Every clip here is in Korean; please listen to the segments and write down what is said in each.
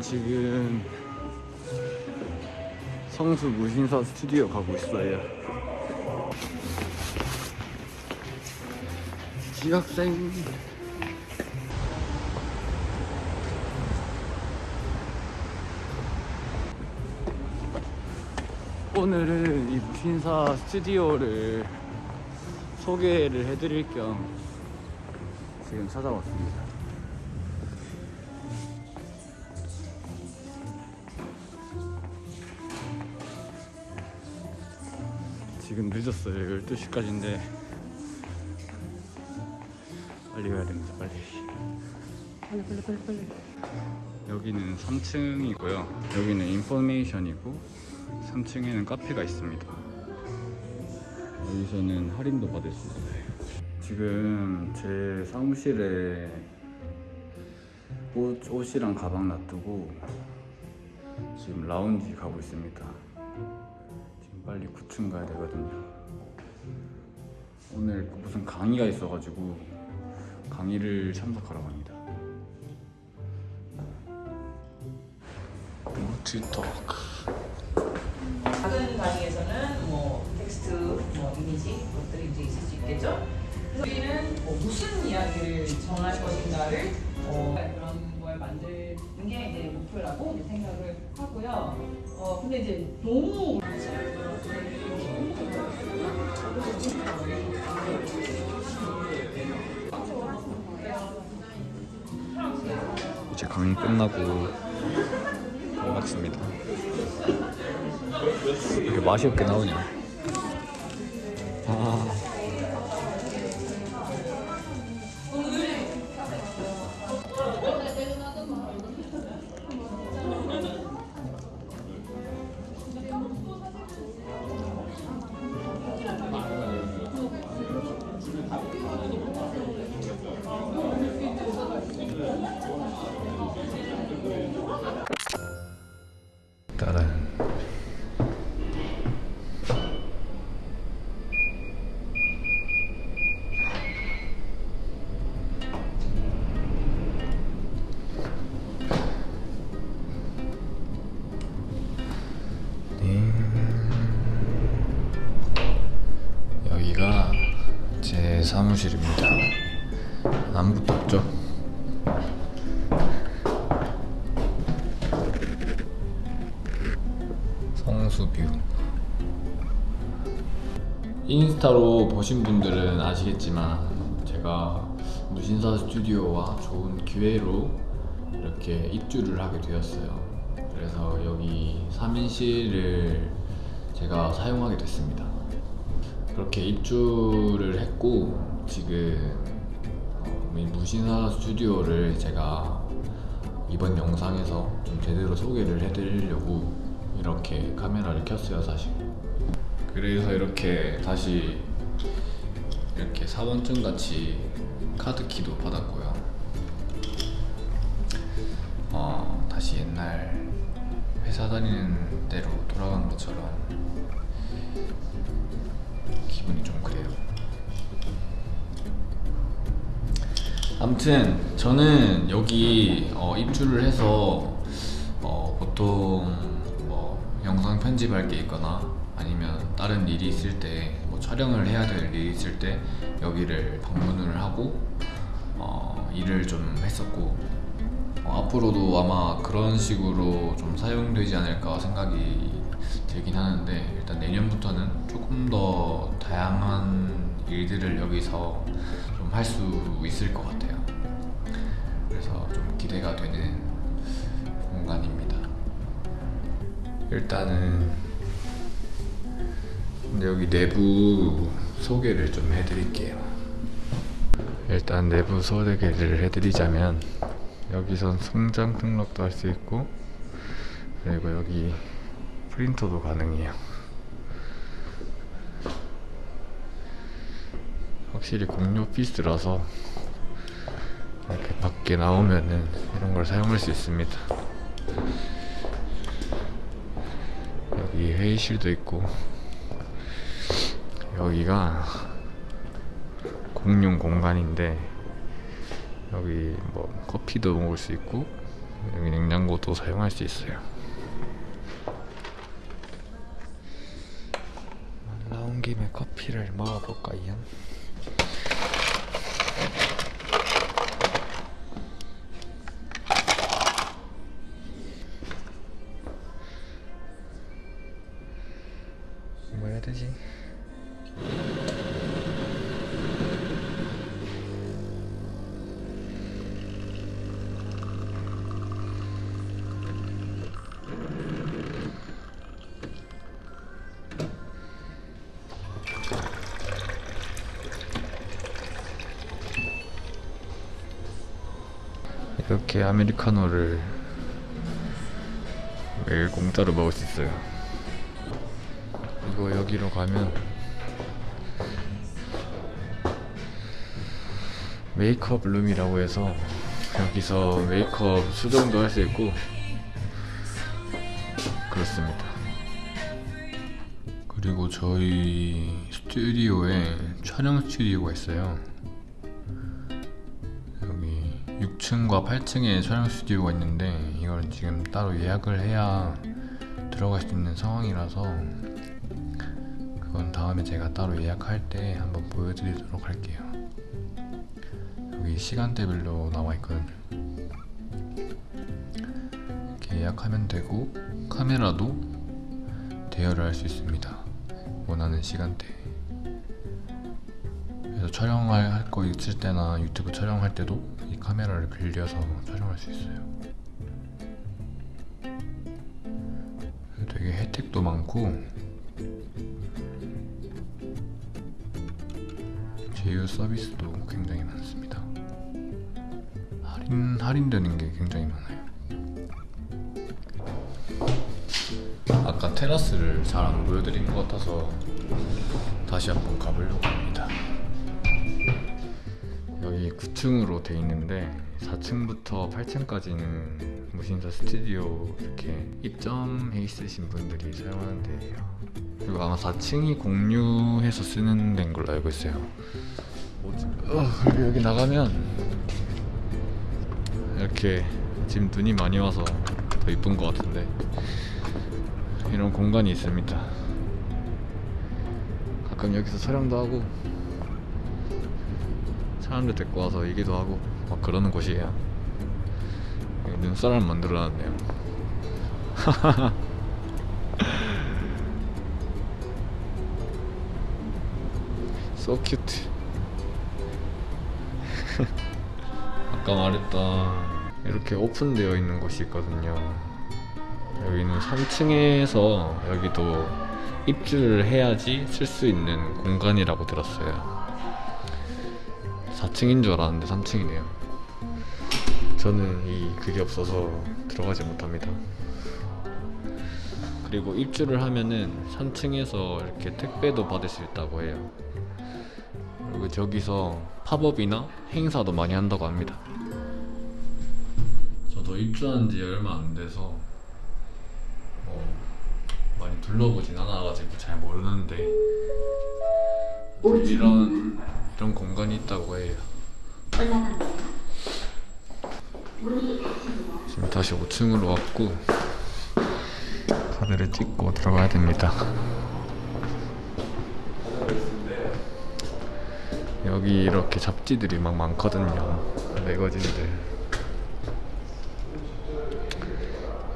지금 성수 무신사 스튜디오 가고 있어요. 지학생. 오늘은 이 무신사 스튜디오를 소개를 해드릴 겸 지금 찾아왔습니다. 지금 늦었어요. 12시까지인데 빨리 가야 됩니다. 빨리. 빨리 빨리 빨리 빨리. 여기는 3층이고요. 여기는 인포메이션이고 3층에는 카페가 있습니다. 여기서는 할인도 받을 수 있어요. 지금 제 사무실에 옷, 옷이랑 가방 놔두고 지금 라운지 가고 있습니다. 빨리 9층 가야 되거든요. 오늘 무슨 강의가 있어가지고 강의를 참석하러 갑니다. 노트 토크. 작은 강의에서는 뭐 텍스트, 뭐 이미지 것들이 이제 있을 수 있겠죠. 그래서 우리는 뭐 무슨 이야기를 전할 것인가를 어, 그런 걸 만드는 게 이제 목표라고 이제 생각을 하고요. 어 근데 이제 너무 이제 강의 끝나고 반갑습니다. 이게 맛이 없게 나오냐? 아. 사무실입니다. 아무것도 없죠? 성수뷰 인스타로 보신 분들은 아시겠지만 제가 무신사 스튜디오와 좋은 기회로 이렇게 입주를 하게 되었어요 그래서 여기 3인실을 제가 사용하게 됐습니다 그렇게 입주를 했고 지금 어, 이 무신사 스튜디오를 제가 이번 영상에서 좀 제대로 소개를 해드리려고 이렇게 카메라를 켰어요 사실. 그래서 이렇게 다시 이렇게 사원증 같이 카드키도 받았고요. 어, 다시 옛날 회사 다니는 때로 돌아간 것처럼 기분이 좀 그래요. 아무튼 저는 여기 어, 입주를 해서 어, 보통 뭐 영상 편집할 게 있거나 아니면 다른 일이 있을 때 뭐 촬영을 해야 될 일이 있을 때 여기를 방문을 하고 어, 일을 좀 했었고 어, 앞으로도 아마 그런 식으로 좀 사용되지 않을까 생각이 들긴 하는데 일단 내년부터는 조금 더 다양한 일들을 여기서 좀 할 수 있을 것 같아요. 그래서 좀 기대가 되는 공간입니다. 일단은 여기 내부 소개를 좀 해드릴게요. 일단 내부 소개를 해드리자면 여기선 성장 등록도 할 수 있고 그리고 여기 프린터도 가능해요. 확실히 공유 오피스라서 이렇게 밖에 나오면은 이런 걸 사용할 수 있습니다. 여기 회의실도 있고 여기가 공용 공간인데 여기 뭐 커피도 먹을 수 있고 여기 냉장고도 사용할 수 있어요. 온 김에 커피를 먹어볼까요? 이렇게 아메리카노를 매일 공짜로 먹을 수 있어요. 이거 여기로 가면 메이크업 룸이라고 해서 여기서 메이크업 수정도 할 수 있고 그렇습니다. 그리고 저희 스튜디오에 촬영 스튜디오가 있어요. 여기 6층과 8층에 촬영 스튜디오가 있는데 이걸 지금 따로 예약을 해야 들어갈 수 있는 상황이라서 그건 다음에 제가 따로 예약할 때 한번 보여드리도록 할게요. 여기 시간대별로 나와 있거든요. 이렇게 예약하면 되고 카메라도 대여를 할 수 있습니다. 원하는 시간대. 그래서 촬영할 거 있을 때나 유튜브 촬영할 때도 이 카메라를 빌려서 촬영할 수 있어요. 되게 혜택도 많고 제휴 서비스도 굉장히 많습니다. 할인 할인되는 게 굉장히 많아요. 아까 테라스를 잘 안 보여드린 것 같아서 다시 한번 가보려고 합니다. 여기 9층으로 돼 있는데 4층부터 8층까지는 무신사 스튜디오 이렇게 입점해 있으신 분들이 사용하는 데예요. 그리고 아마 4층이 공유해서 쓰는 데인 걸로 알고 있어요. 어, 그리고 여기 나가면 이렇게 지금 눈이 많이 와서 더 이쁜 것 같은데 이런 공간이 있습니다. 가끔 여기서 촬영도 하고 사람들 데리고 와서 얘기도 하고 막 그러는 곳이에요. 눈사람 만들어놨네요. so cute. 아까 말했던 이렇게 오픈되어 있는 곳이 있거든요. 여기는 3층에서 여기도 입주를 해야지 쓸 수 있는 공간이라고 들었어요. 4층인 줄 알았는데 3층이네요. 저는 이 그게 없어서 들어가지 못합니다. 그리고 입주를 하면은 3층에서 이렇게 택배도 받을 수 있다고 해요. 그리고 저기서 팝업이나 행사도 많이 한다고 합니다. 저도 입주한 지 얼마 안 돼서 뭐 많이 둘러보진 않아가지고 잘 모르는데 이런 이런 공간이 있다고 해요. 지금 다시 5층으로 왔고 카드를 찍고 들어가야 됩니다. 여기 이렇게 잡지들이 막 많거든요. 매거진들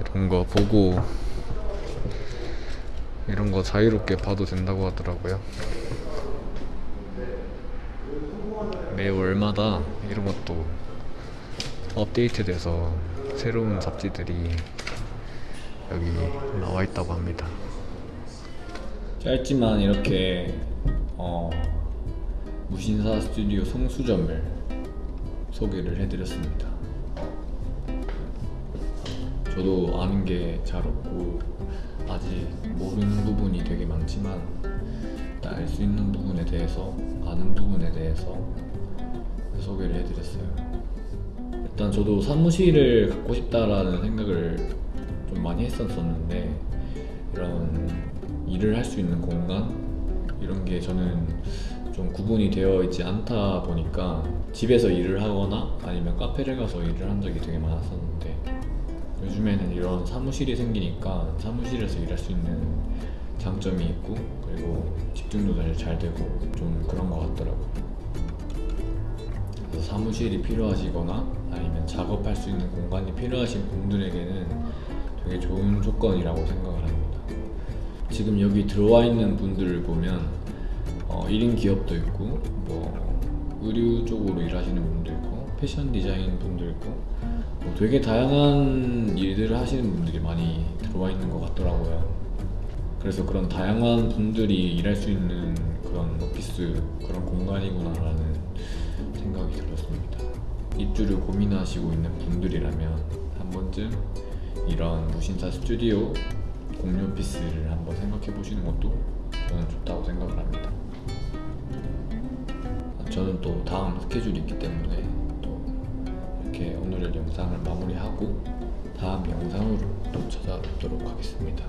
이런 거 보고 이런 거 자유롭게 봐도 된다고 하더라고요. 매 월마다 이런 것도 업데이트돼서 새로운 잡지들이 여기 나와 있다고 합니다. 짧지만 이렇게 어, 무신사 스튜디오 성수점을 소개를 해드렸습니다. 저도 아는 게 잘 없고 아직 모르는 부분이 되게 많지만 알 수 있는 부분에 대해서 아는 부분에 대해서 소개를 해드렸어요. 일단 저도 사무실을 갖고 싶다라는 생각을 좀 많이 했었었는데 이런 일을 할 수 있는 공간 이런 게 저는 좀 구분이 되어 있지 않다 보니까 집에서 일을 하거나 아니면 카페를 가서 일을 한 적이 되게 많았었는데 요즘에는 이런 사무실이 생기니까 사무실에서 일할 수 있는 장점이 있고 그리고 집중도 잘, 잘 되고 좀 그런 사무실이 필요하시거나 아니면 작업할 수 있는 공간이 필요하신 분들에게는 되게 좋은 조건이라고 생각을 합니다. 지금 여기 들어와 있는 분들을 보면 어, 1인 기업도 있고 뭐 의류 쪽으로 일하시는 분도 있고 패션 디자인 분도 있고 뭐 되게 다양한 일들을 하시는 분들이 많이 들어와 있는 것 같더라고요. 그래서 그런 다양한 분들이 일할 수 있는 그런 오피스 그런 공간이구나 라는 생각이 들었습니다. 입주를 고민하시고 있는 분들이라면 한 번쯤 이런 무신사 스튜디오 공유 오피스를 한번 생각해 보시는 것도 저는 좋다고 생각을 합니다. 저는 또 다음 스케줄이 있기 때문에 또 이렇게 오늘의 영상을 마무리하고 다음 영상으로 또 찾아뵙도록 하겠습니다.